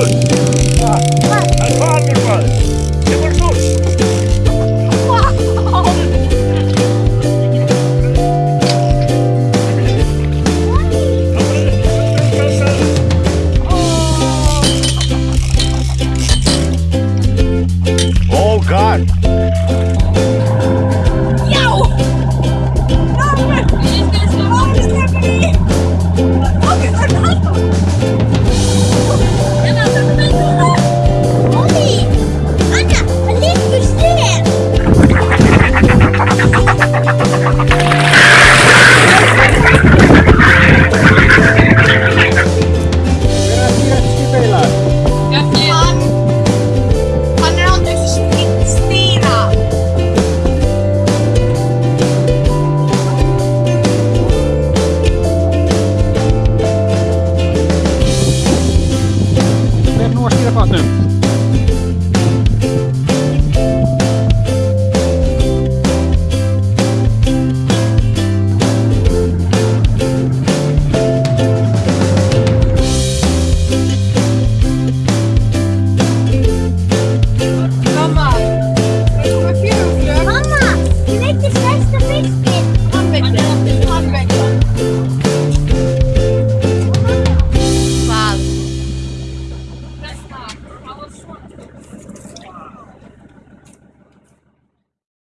Good. We hebben